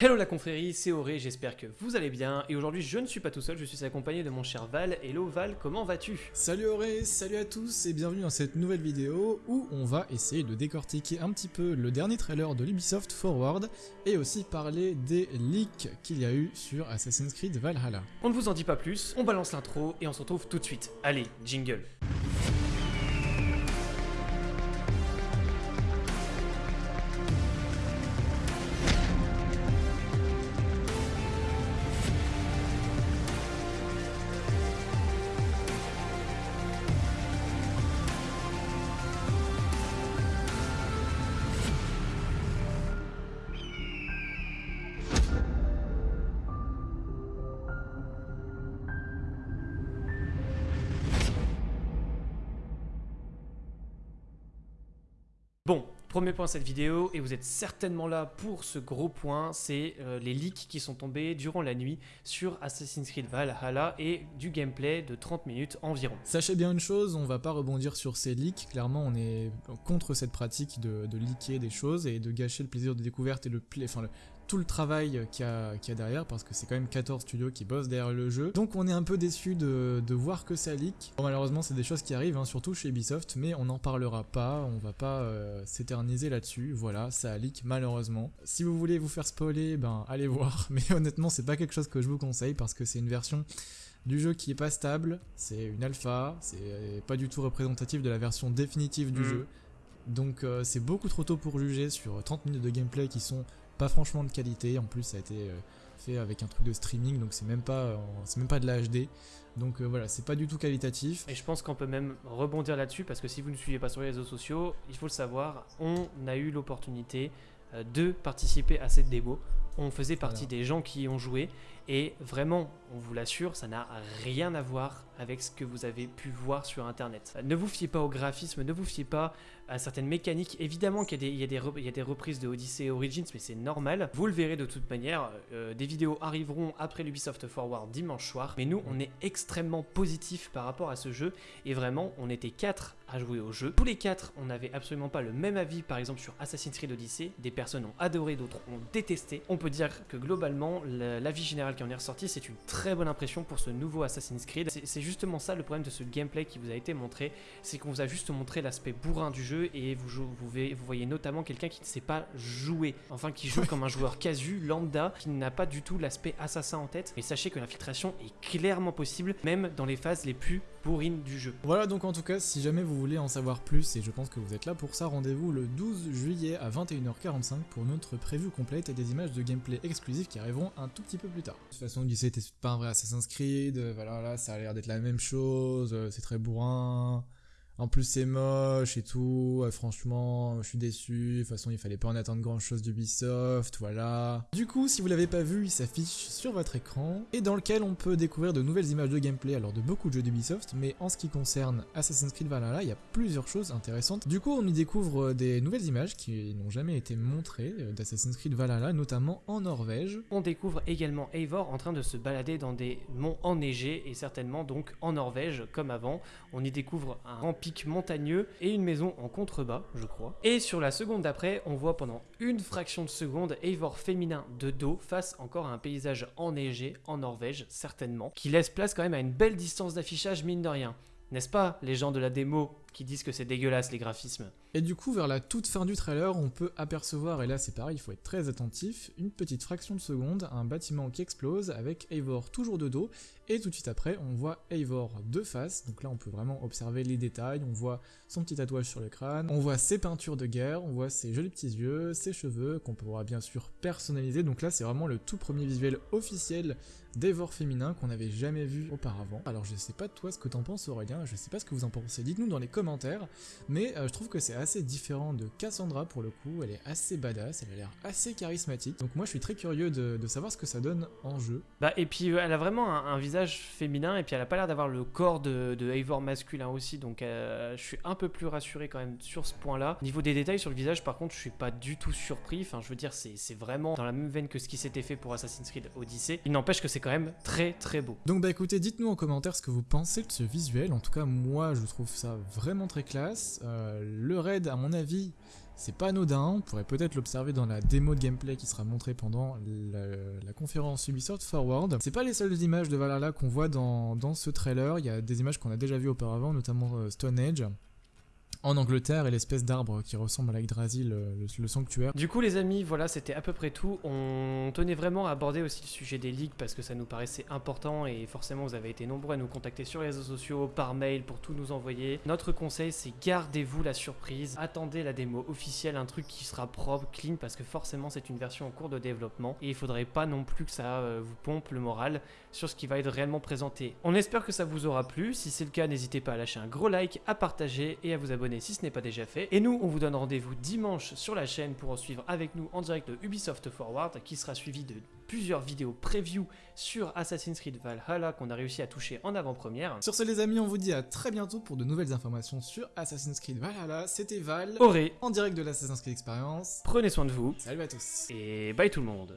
Hello la confrérie, c'est Auré, j'espère que vous allez bien, et aujourd'hui je ne suis pas tout seul, je suis accompagné de mon cher Val. Hello Val, comment vas-tu? Salut Auré, salut à tous et bienvenue dans cette nouvelle vidéo où on va essayer de décortiquer un petit peu le dernier trailer de l'Ubisoft Forward et aussi parler des leaks qu'il y a eu sur Assassin's Creed Valhalla. On ne vous en dit pas plus, on balance l'intro et on se retrouve tout de suite. Allez, jingle premier point de cette vidéo, et vous êtes certainement là pour ce gros point, c'est euh, les leaks qui sont tombés durant la nuit sur Assassin's Creed Valhalla et du gameplay de 30 minutes environ. Sachez bien une chose, on va pas rebondir sur ces leaks, clairement on est contre cette pratique de, de leaker des choses et de gâcher le plaisir de découverte et le, enfin, le, tout le travail qu'il y, a derrière, parce que c'est quand même 14 studios qui bossent derrière le jeu. Donc on est un peu déçu de, voir que ça leak. Bon, malheureusement c'est des choses qui arrivent, hein, surtout chez Ubisoft, mais on n'en parlera pas, on va pas euh, s'éterniser là-dessus. Voilà, ça leak malheureusement. Si vous voulez vous faire spoiler, ben allez voir, mais honnêtement c'est pas quelque chose que je vous conseille, parce que c'est une version du jeu qui est pas stable, c'est une alpha, c'est pas du tout représentatif de la version définitive du mm. jeu. Donc euh, c'est beaucoup trop tôt pour juger sur 30 minutes de gameplay qui sont pas franchement de qualité. En plus, ça a été euh, fait avec un truc de streaming, donc c'est même pas, c'est même pas de la HD. Donc euh, voilà, c'est pas du tout qualitatif. Et je pense qu'on peut même rebondir là-dessus parce que si vous ne suivez pas sur les réseaux sociaux, il faut le savoir, on a eu l'opportunité euh, de participer à cette démo. On faisait partie des gens qui y ont joué et vraiment, on vous l'assure, ça n'a rien à voir avec ce que vous avez pu voir sur internet. Ne vous fiez pas au graphisme, ne vous fiez pas à certaines mécaniques. Évidemment qu'il y, a des reprises de Odyssey et Origins, mais c'est normal. Vous le verrez de toute manière. Euh, des vidéos arriveront après l'Ubisoft Forward dimanche soir. Mais nous, on est extrêmement positif par rapport à ce jeu. Et vraiment, on était quatre à jouer au jeu. Tous les quatre, on n'avait absolument pas le même avis, par exemple sur Assassin's Creed Odyssey. Des personnes ont adoré, d'autres ont détesté. On peut dire que globalement, l'avis général qui en est ressorti, c'est une très bonne impression pour ce nouveau Assassin's Creed. C'est justement ça le problème de ce gameplay qui vous a été montré, c'est qu'on vous a juste montré l'aspect bourrin du jeu et vous, vous, vous voyez notamment quelqu'un qui ne sait pas jouer, enfin qui joue comme un joueur casu, lambda, qui n'a pas du tout l'aspect assassin en tête. Mais sachez que l'infiltration est clairement possible, même dans les phases les plus bourrines du jeu. Voilà donc en tout cas, si jamais vous voulez en savoir plus, et je pense que vous êtes là pour ça, rendez-vous le 12 juillet à 21h45 pour notre prévue complète et des images de gameplay exclusives qui arriveront un tout petit peu plus tard. De toute façon, Odyssey n'était pas un vrai Assassin's Creed, voilà, là ça a l'air d'être la même chose, c'est très bourrin, en plus, c'est moche et tout. franchement, je suis déçu. De toute façon, il fallait pas en attendre grand chose d'Ubisoft, voilà. Du coup, si vous l'avez pas vu, il s'affiche sur votre écran et dans lequel on peut découvrir de nouvelles images de gameplay, alors de beaucoup de jeux d'Ubisoft, mais en ce qui concerne Assassin's Creed Valhalla, il y a plusieurs choses intéressantes. Du coup, on y découvre des nouvelles images qui n'ont jamais été montrées euh, d'Assassin's Creed Valhalla, notamment en Norvège. On découvre également Eivor en train de se balader dans des monts enneigés et certainement donc en Norvège comme avant. On y découvre un montagneux et une maison en contrebas, je crois. Et sur la seconde d'après, on voit pendant une fraction de seconde Eivor féminin de dos face encore à un paysage enneigé en Norvège, certainement, qui laisse place quand même à une belle distance d'affichage, mine de rien. N'est-ce pas, les gens de la démo disent que c'est dégueulasse les graphismes. Et du coup, vers la toute fin du trailer, on peut apercevoir, et là c'est pareil, il faut être très attentif, une petite fraction de seconde, un bâtiment qui explose avec Eivor toujours de dos, et tout de suite après, on voit Eivor de face, donc là on peut vraiment observer les détails, on voit son petit tatouage sur le crâne, on voit ses peintures de guerre, on voit ses jolis petits yeux, ses cheveux, qu'on pourra bien sûr personnaliser, donc là c'est vraiment le tout premier visuel officiel d'Eivor féminin qu'on n'avait jamais vu auparavant. Alors je sais pas toi ce que t'en penses Aurélien, je sais pas ce que vous en pensez, dites-nous dans les commentaires, mais euh, je trouve que c'est assez différent de Cassandra pour le coup, elle est assez badass, elle a l'air assez charismatique, donc moi je suis très curieux de, savoir ce que ça donne en jeu. Bah et puis euh, elle a vraiment un, visage féminin, et puis elle a pas l'air d'avoir le corps de, de Eivor masculin aussi, donc euh, je suis un peu plus rassuré quand même sur ce point-là. Niveau des détails sur le visage par contre je suis pas du tout surpris, enfin je veux dire c'est vraiment dans la même veine que ce qui s'était fait pour Assassin's Creed Odyssey, il n'empêche que c'est quand même très très beau. Donc bah écoutez, dites-nous en commentaire ce que vous pensez de ce visuel, en tout cas moi je trouve ça vraiment très classe. Euh, le raid, à mon avis, C'est pas anodin, on pourrait peut-être l'observer dans la démo de gameplay qui sera montrée pendant la, conférence Ubisoft Forward. C'est pas les seules images de Valhalla qu'on voit dans, dans, ce trailer, il y a des images qu'on a déjà vues auparavant, notamment euh, Stone Age, en Angleterre et l'espèce d'arbre qui ressemble à la Yggdrasil, le, sanctuaire. Du coup les amis, voilà c'était à peu près tout. On tenait vraiment à aborder aussi le sujet des leaks parce que ça nous paraissait important et forcément vous avez été nombreux à nous contacter sur les réseaux sociaux, par mail pour tout nous envoyer. Notre conseil c'est gardez-vous la surprise, attendez la démo officielle, un truc qui sera propre, clean parce que forcément c'est une version en cours de développement et il faudrait pas non plus que ça euh, vous pompe le moral sur ce qui va être réellement présenté. On espère que ça vous aura plu, si c'est le cas n'hésitez pas à lâcher un gros like, à partager et à vous abonner si ce n'est pas déjà fait. Et nous, on vous donne rendez-vous dimanche sur la chaîne pour en suivre avec nous en direct de Ubisoft Forward, qui sera suivi de plusieurs vidéos preview sur Assassin's Creed Valhalla qu'on a réussi à toucher en avant-première. Sur ce les amis, on vous dit à très bientôt pour de nouvelles informations sur Assassin's Creed Valhalla. C'était Val, Auré, en direct de l'Assassin's Creed Experience. Prenez soin de vous. Salut à tous. Et bye tout le monde.